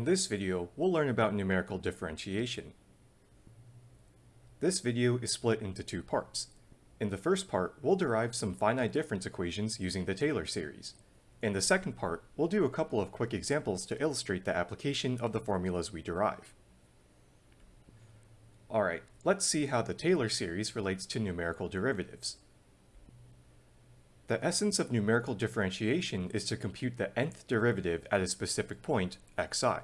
In this video, we'll learn about numerical differentiation. This video is split into two parts. In the first part, we'll derive some finite difference equations using the Taylor series. In the second part, we'll do a couple of quick examples to illustrate the application of the formulas we derive. Alright, let's see how the Taylor series relates to numerical derivatives. The essence of numerical differentiation is to compute the nth derivative at a specific point, xi.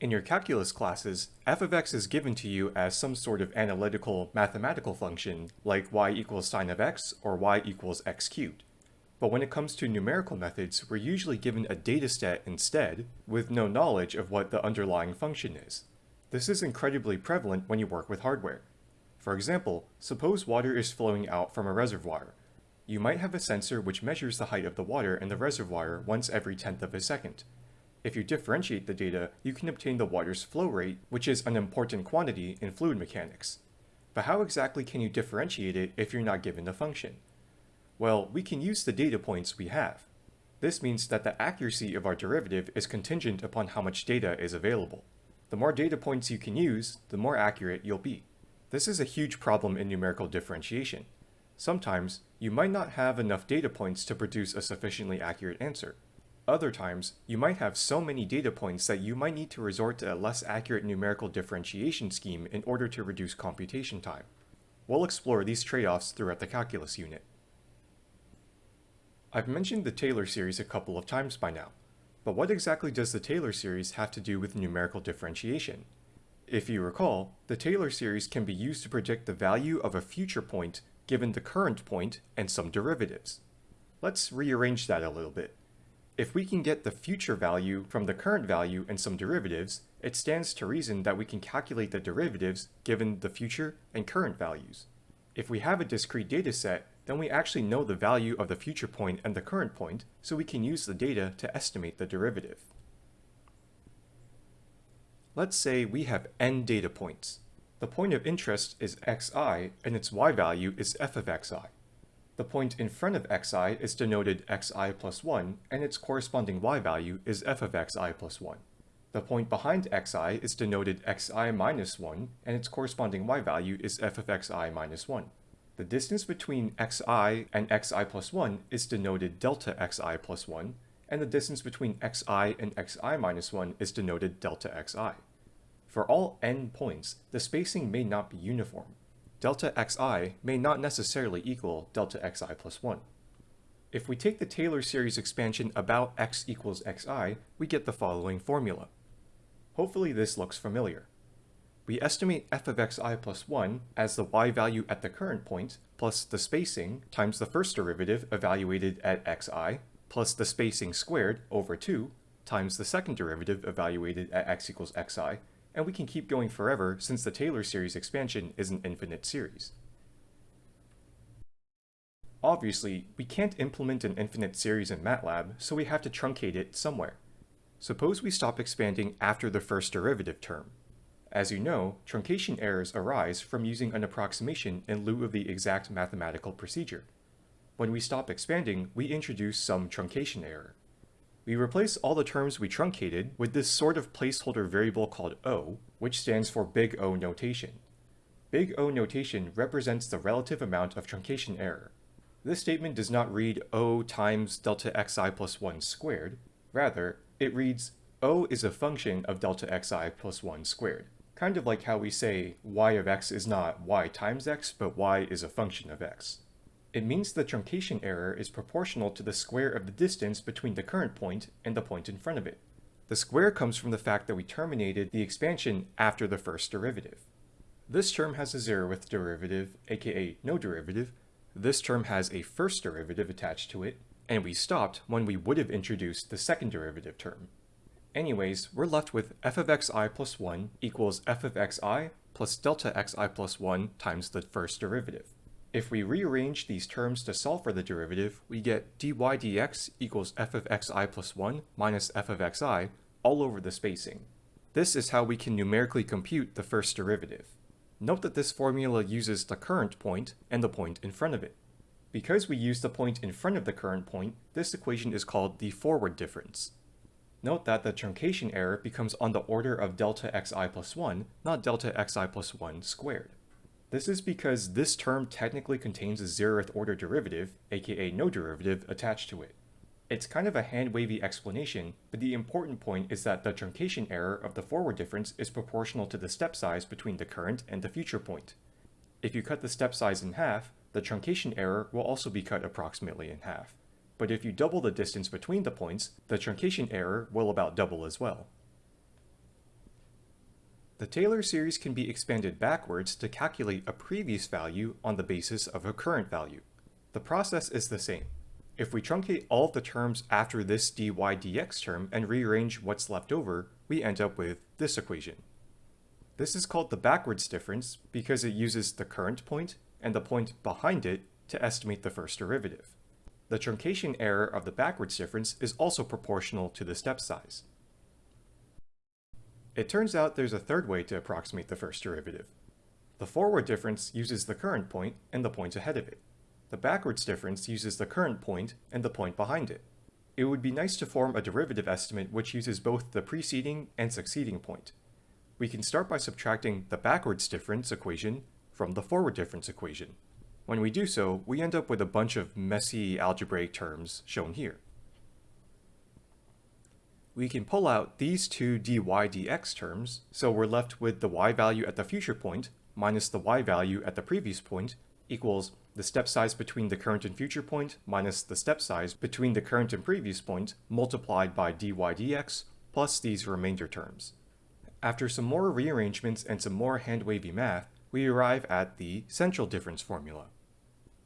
In your calculus classes, f of x is given to you as some sort of analytical mathematical function like y equals sine of x or y equals x cubed. But when it comes to numerical methods, we're usually given a dataset instead, with no knowledge of what the underlying function is. This is incredibly prevalent when you work with hardware. For example, suppose water is flowing out from a reservoir, you might have a sensor which measures the height of the water in the reservoir once every tenth of a second. If you differentiate the data, you can obtain the water's flow rate, which is an important quantity in fluid mechanics. But how exactly can you differentiate it if you're not given the function? Well, we can use the data points we have. This means that the accuracy of our derivative is contingent upon how much data is available. The more data points you can use, the more accurate you'll be. This is a huge problem in numerical differentiation. Sometimes, you might not have enough data points to produce a sufficiently accurate answer. Other times, you might have so many data points that you might need to resort to a less accurate numerical differentiation scheme in order to reduce computation time. We'll explore these trade-offs throughout the calculus unit. I've mentioned the Taylor series a couple of times by now, but what exactly does the Taylor series have to do with numerical differentiation? If you recall, the Taylor series can be used to predict the value of a future point given the current point and some derivatives. Let's rearrange that a little bit. If we can get the future value from the current value and some derivatives, it stands to reason that we can calculate the derivatives given the future and current values. If we have a discrete data set, then we actually know the value of the future point and the current point, so we can use the data to estimate the derivative. Let's say we have n data points. The point of interest is xi, and its y value is f of xi. The point in front of xi is denoted xi plus 1, and its corresponding y value is f of xi plus 1. The point behind xi is denoted xi minus 1, and its corresponding y value is f of xi minus 1. The distance between xi and xi plus 1 is denoted delta xi plus 1, and the distance between xi and xi minus 1 is denoted delta xi. For all n points, the spacing may not be uniform. Delta xi may not necessarily equal delta xi plus 1. If we take the Taylor series expansion about x equals xi, we get the following formula. Hopefully this looks familiar. We estimate f of xi plus 1 as the y value at the current point plus the spacing times the first derivative evaluated at xi plus the spacing squared over 2 times the second derivative evaluated at x equals xi and we can keep going forever since the Taylor series expansion is an infinite series. Obviously, we can't implement an infinite series in MATLAB, so we have to truncate it somewhere. Suppose we stop expanding after the first derivative term. As you know, truncation errors arise from using an approximation in lieu of the exact mathematical procedure. When we stop expanding, we introduce some truncation error. We replace all the terms we truncated with this sort of placeholder variable called O, which stands for big O notation. Big O notation represents the relative amount of truncation error. This statement does not read O times delta xi plus 1 squared. Rather, it reads O is a function of delta xi plus 1 squared. Kind of like how we say y of x is not y times x, but y is a function of x. It means the truncation error is proportional to the square of the distance between the current point and the point in front of it. The square comes from the fact that we terminated the expansion after the first derivative. This term has a zeroth derivative, aka no derivative. This term has a first derivative attached to it, and we stopped when we would have introduced the second derivative term. Anyways, we're left with f of xi plus 1 equals f of xi plus delta xi plus 1 times the first derivative. If we rearrange these terms to solve for the derivative, we get dy dx equals f of xi plus 1 minus f of xi all over the spacing. This is how we can numerically compute the first derivative. Note that this formula uses the current point and the point in front of it. Because we use the point in front of the current point, this equation is called the forward difference. Note that the truncation error becomes on the order of delta xi plus 1, not delta xi plus 1 squared. This is because this term technically contains a zeroth order derivative, aka no derivative, attached to it. It's kind of a hand-wavy explanation, but the important point is that the truncation error of the forward difference is proportional to the step size between the current and the future point. If you cut the step size in half, the truncation error will also be cut approximately in half. But if you double the distance between the points, the truncation error will about double as well. The Taylor series can be expanded backwards to calculate a previous value on the basis of a current value. The process is the same. If we truncate all the terms after this dy dx term and rearrange what's left over, we end up with this equation. This is called the backwards difference because it uses the current point and the point behind it to estimate the first derivative. The truncation error of the backwards difference is also proportional to the step size. It turns out there's a third way to approximate the first derivative. The forward difference uses the current point and the point ahead of it. The backwards difference uses the current point and the point behind it. It would be nice to form a derivative estimate which uses both the preceding and succeeding point. We can start by subtracting the backwards difference equation from the forward difference equation. When we do so, we end up with a bunch of messy algebraic terms shown here. We can pull out these two dy dx terms, so we're left with the y value at the future point minus the y value at the previous point equals the step size between the current and future point minus the step size between the current and previous point multiplied by dy dx plus these remainder terms. After some more rearrangements and some more hand-wavy math, we arrive at the central difference formula.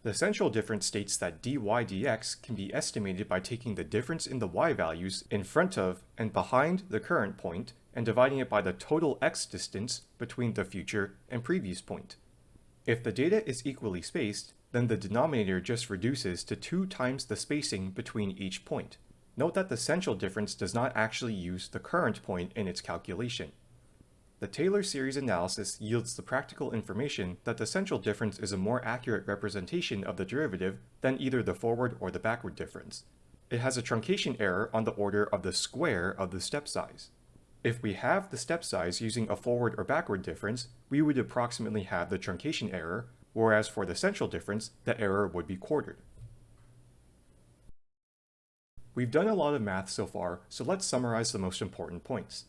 The central difference states that dy dx can be estimated by taking the difference in the y values in front of and behind the current point and dividing it by the total x distance between the future and previous point. If the data is equally spaced, then the denominator just reduces to 2 times the spacing between each point. Note that the central difference does not actually use the current point in its calculation. The Taylor series analysis yields the practical information that the central difference is a more accurate representation of the derivative than either the forward or the backward difference. It has a truncation error on the order of the square of the step size. If we halve the step size using a forward or backward difference, we would approximately halve the truncation error, whereas for the central difference, the error would be quartered. We've done a lot of math so far, so let's summarize the most important points.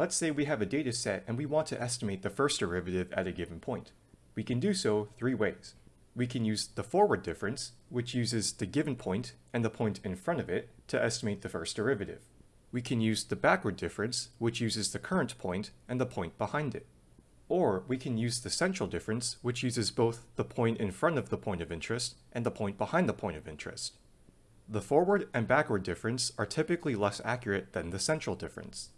Let's say we have a data set and we want to estimate the first derivative at a given point. We can do so three ways. We can use the forward difference, which uses the given point and the point in front of it to estimate the first derivative. We can use the backward difference, which uses the current point and the point behind it. Or we can use the central difference, which uses both the point in front of the point of interest and the point behind the point of interest. The forward and backward difference are typically less accurate than the central difference.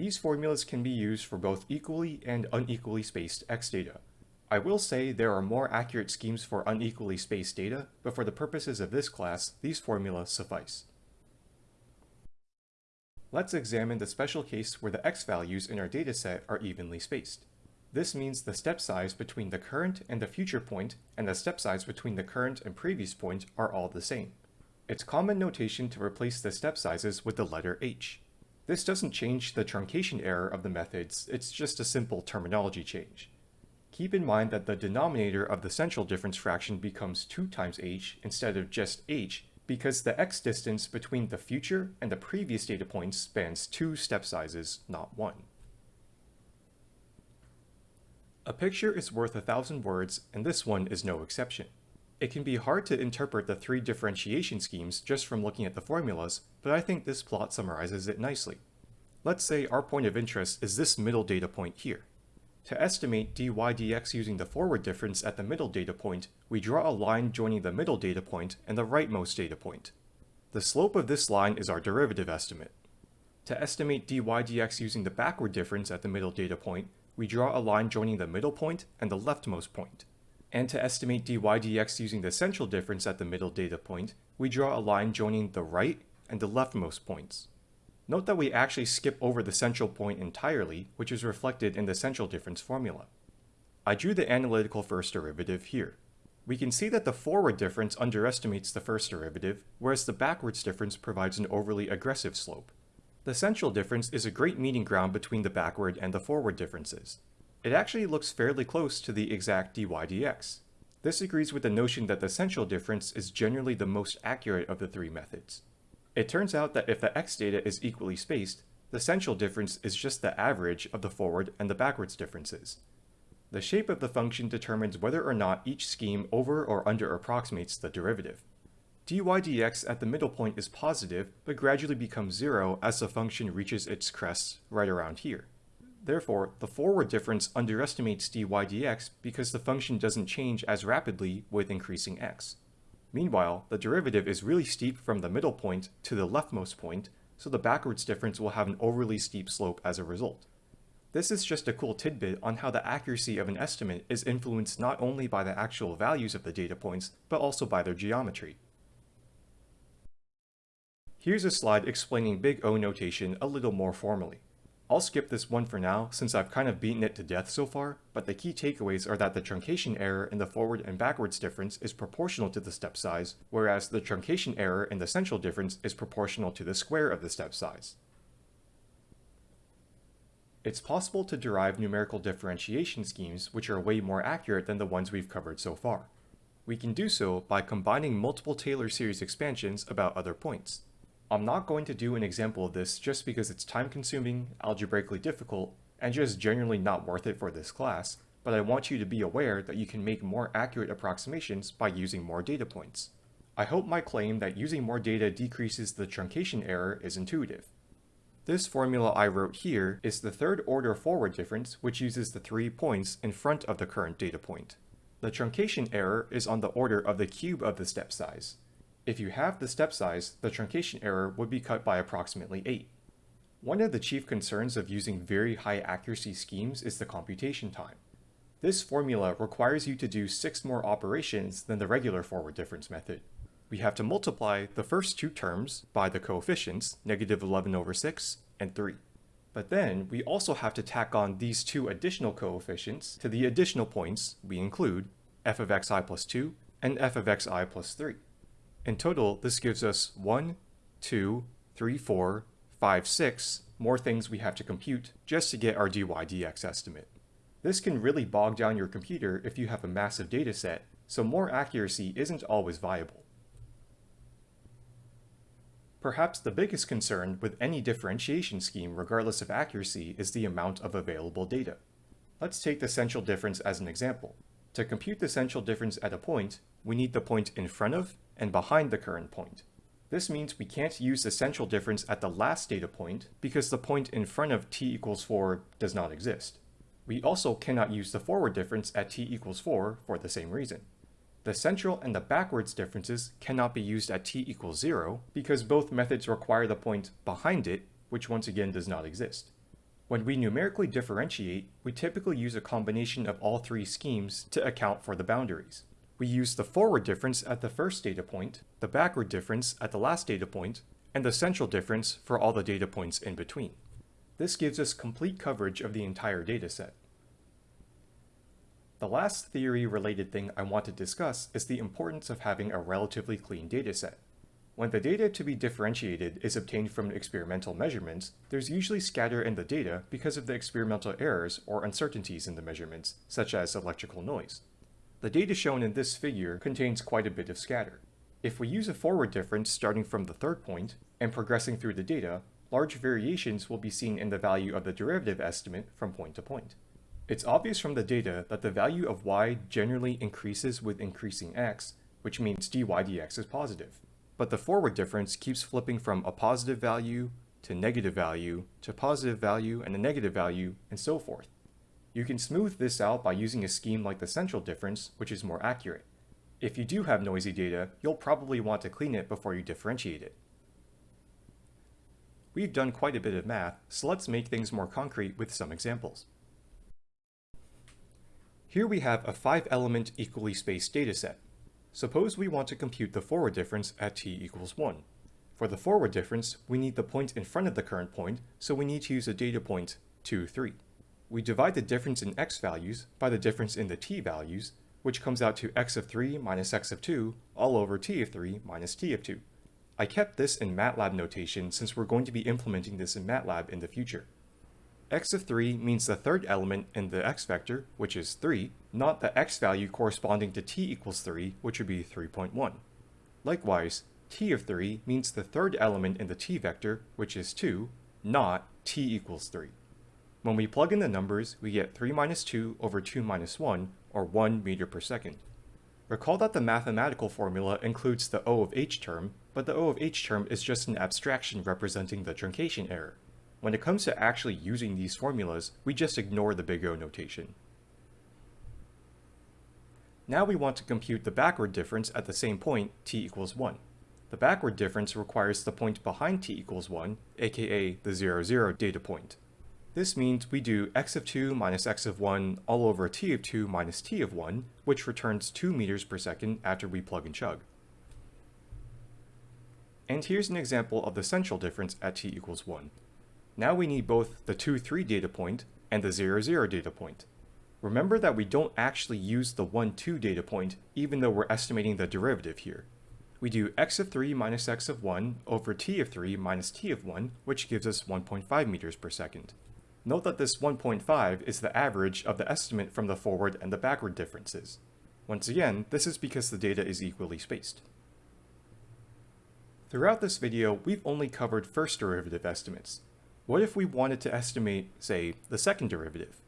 These formulas can be used for both equally and unequally spaced x data. I will say there are more accurate schemes for unequally spaced data, but for the purposes of this class, these formulas suffice. Let's examine the special case where the x values in our dataset are evenly spaced. This means the step size between the current and the future point and the step size between the current and previous point are all the same. It's common notation to replace the step sizes with the letter h. This doesn't change the truncation error of the methods, it's just a simple terminology change. Keep in mind that the denominator of the central difference fraction becomes 2 times h instead of just h because the x distance between the future and the previous data points spans two step sizes, not one. A picture is worth a thousand words, and this one is no exception. It can be hard to interpret the three differentiation schemes just from looking at the formulas, but I think this plot summarizes it nicely. Let's say our point of interest is this middle data point here. To estimate dy dx using the forward difference at the middle data point, we draw a line joining the middle data point and the rightmost data point. The slope of this line is our derivative estimate. To estimate dy dx using the backward difference at the middle data point, we draw a line joining the middle point and the leftmost point. And to estimate dy dx using the central difference at the middle data point, we draw a line joining the right and the leftmost points. Note that we actually skip over the central point entirely, which is reflected in the central difference formula. I drew the analytical first derivative here. We can see that the forward difference underestimates the first derivative, whereas the backwards difference provides an overly aggressive slope. The central difference is a great meeting ground between the backward and the forward differences. It actually looks fairly close to the exact dy dx. This agrees with the notion that the central difference is generally the most accurate of the three methods. It turns out that if the x data is equally spaced, the central difference is just the average of the forward and the backwards differences. The shape of the function determines whether or not each scheme over or under approximates the derivative. dy dx at the middle point is positive, but gradually becomes zero as the function reaches its crest right around here. Therefore, the forward difference underestimates dy dx because the function doesn't change as rapidly with increasing x. Meanwhile, the derivative is really steep from the middle point to the leftmost point, so the backwards difference will have an overly steep slope as a result. This is just a cool tidbit on how the accuracy of an estimate is influenced not only by the actual values of the data points, but also by their geometry. Here's a slide explaining big O notation a little more formally. I'll skip this one for now since I've kind of beaten it to death so far, but the key takeaways are that the truncation error in the forward and backwards difference is proportional to the step size, whereas the truncation error in the central difference is proportional to the square of the step size. It's possible to derive numerical differentiation schemes which are way more accurate than the ones we've covered so far. We can do so by combining multiple Taylor series expansions about other points. I'm not going to do an example of this just because it's time consuming, algebraically difficult, and just generally not worth it for this class, but I want you to be aware that you can make more accurate approximations by using more data points. I hope my claim that using more data decreases the truncation error is intuitive. This formula I wrote here is the third order forward difference which uses the three points in front of the current data point. The truncation error is on the order of the cube of the step size, if you halve the step size, the truncation error would be cut by approximately 8. One of the chief concerns of using very high accuracy schemes is the computation time. This formula requires you to do 6 more operations than the regular forward difference method. We have to multiply the first two terms by the coefficients, negative 11 over 6 and 3. But then we also have to tack on these two additional coefficients to the additional points we include f of xi plus 2 and f of xi plus 3. In total, this gives us 1, 2, 3, 4, 5, 6 more things we have to compute just to get our dy dx estimate. This can really bog down your computer if you have a massive dataset, so more accuracy isn't always viable. Perhaps the biggest concern with any differentiation scheme regardless of accuracy is the amount of available data. Let's take the central difference as an example. To compute the central difference at a point, we need the point in front of and behind the current point. This means we can't use the central difference at the last data point because the point in front of t equals 4 does not exist. We also cannot use the forward difference at t equals 4 for the same reason. The central and the backwards differences cannot be used at t equals 0 because both methods require the point behind it, which once again does not exist. When we numerically differentiate, we typically use a combination of all three schemes to account for the boundaries. We use the forward difference at the first data point, the backward difference at the last data point, and the central difference for all the data points in between. This gives us complete coverage of the entire dataset. The last theory-related thing I want to discuss is the importance of having a relatively clean dataset. When the data to be differentiated is obtained from experimental measurements, there's usually scatter in the data because of the experimental errors or uncertainties in the measurements, such as electrical noise. The data shown in this figure contains quite a bit of scatter. If we use a forward difference starting from the third point and progressing through the data, large variations will be seen in the value of the derivative estimate from point to point. It's obvious from the data that the value of y generally increases with increasing x, which means dy dx is positive but the forward difference keeps flipping from a positive value to negative value to positive value and a negative value and so forth. You can smooth this out by using a scheme like the central difference, which is more accurate. If you do have noisy data, you'll probably want to clean it before you differentiate it. We've done quite a bit of math, so let's make things more concrete with some examples. Here we have a 5-element equally spaced dataset. Suppose we want to compute the forward difference at t equals 1. For the forward difference, we need the point in front of the current point, so we need to use a data point 2, 3. We divide the difference in x values by the difference in the t values, which comes out to x of 3 minus x of 2 all over t of 3 minus t of 2. I kept this in MATLAB notation since we're going to be implementing this in MATLAB in the future. x of 3 means the third element in the x vector, which is 3, not the x value corresponding to t equals 3, which would be 3.1. Likewise, t of 3 means the third element in the t vector, which is 2, not t equals 3. When we plug in the numbers, we get 3 minus 2 over 2 minus 1, or 1 meter per second. Recall that the mathematical formula includes the O of h term, but the O of h term is just an abstraction representing the truncation error. When it comes to actually using these formulas, we just ignore the big O notation. Now we want to compute the backward difference at the same point t equals 1. The backward difference requires the point behind t equals 1, aka the 0, 0 data point. This means we do x of 2 minus x of 1 all over t of 2 minus t of 1, which returns 2 meters per second after we plug and chug. And here's an example of the central difference at t equals 1. Now we need both the 2, 3 data point and the 0, 0 data point. Remember that we don't actually use the 1, 2 data point even though we're estimating the derivative here we do x of 3 minus x of 1 over t of 3 minus t of 1, which gives us 1.5 meters per second. Note that this 1.5 is the average of the estimate from the forward and the backward differences. Once again, this is because the data is equally spaced. Throughout this video, we've only covered first derivative estimates. What if we wanted to estimate, say, the second derivative?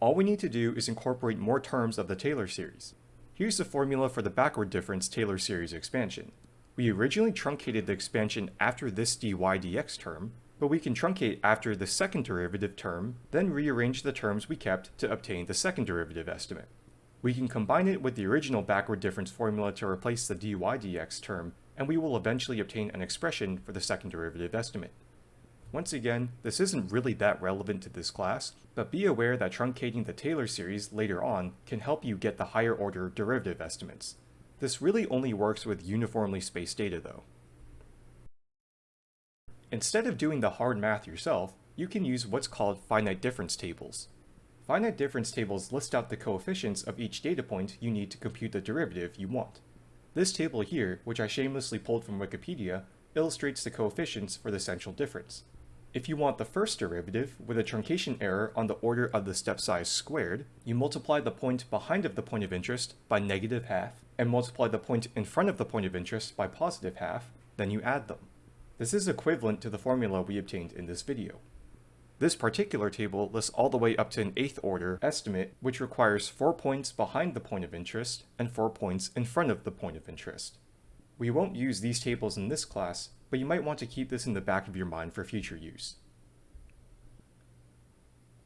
All we need to do is incorporate more terms of the Taylor series. Here's the formula for the backward difference Taylor series expansion. We originally truncated the expansion after this dy dx term, but we can truncate after the second derivative term, then rearrange the terms we kept to obtain the second derivative estimate. We can combine it with the original backward difference formula to replace the dy dx term, and we will eventually obtain an expression for the second derivative estimate. Once again, this isn't really that relevant to this class, but be aware that truncating the Taylor series later on can help you get the higher order derivative estimates. This really only works with uniformly spaced data though. Instead of doing the hard math yourself, you can use what's called finite difference tables. Finite difference tables list out the coefficients of each data point you need to compute the derivative you want. This table here, which I shamelessly pulled from Wikipedia, illustrates the coefficients for the central difference. If you want the first derivative with a truncation error on the order of the step size squared, you multiply the point behind of the point of interest by negative half, and multiply the point in front of the point of interest by positive half, then you add them. This is equivalent to the formula we obtained in this video. This particular table lists all the way up to an eighth order estimate, which requires 4 points behind the point of interest and 4 points in front of the point of interest. We won't use these tables in this class, but you might want to keep this in the back of your mind for future use.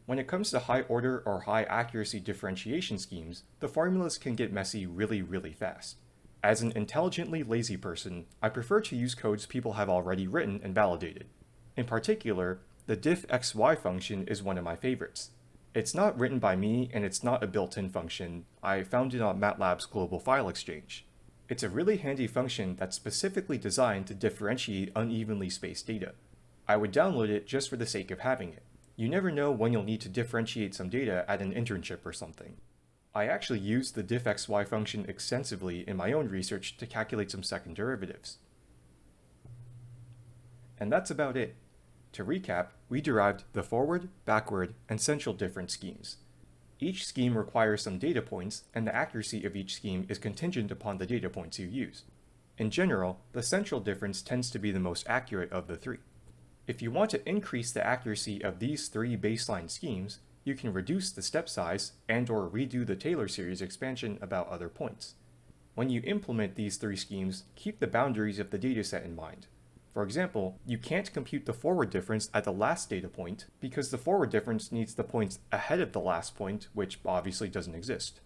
When it comes to high order or high accuracy differentiation schemes, the formulas can get messy really, really fast. As an intelligently lazy person, I prefer to use codes people have already written and validated. In particular, the diffxy function is one of my favorites. It's not written by me and it's not a built-in function, I found it on MATLAB's Global File Exchange. It's a really handy function that's specifically designed to differentiate unevenly spaced data. I would download it just for the sake of having it. You never know when you'll need to differentiate some data at an internship or something. I actually used the diffxy function extensively in my own research to calculate some second derivatives. And that's about it. To recap, we derived the forward, backward, and central difference schemes. Each scheme requires some data points, and the accuracy of each scheme is contingent upon the data points you use. In general, the central difference tends to be the most accurate of the three. If you want to increase the accuracy of these three baseline schemes, you can reduce the step size and or redo the Taylor series expansion about other points. When you implement these three schemes, keep the boundaries of the dataset in mind. For example, you can't compute the forward difference at the last data point because the forward difference needs the points ahead of the last point, which obviously doesn't exist.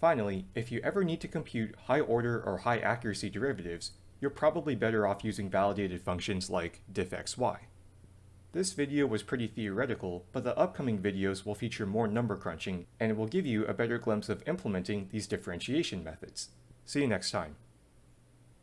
Finally, if you ever need to compute high order or high accuracy derivatives, you're probably better off using validated functions like diffxy. This video was pretty theoretical, but the upcoming videos will feature more number crunching and it will give you a better glimpse of implementing these differentiation methods. See you next time.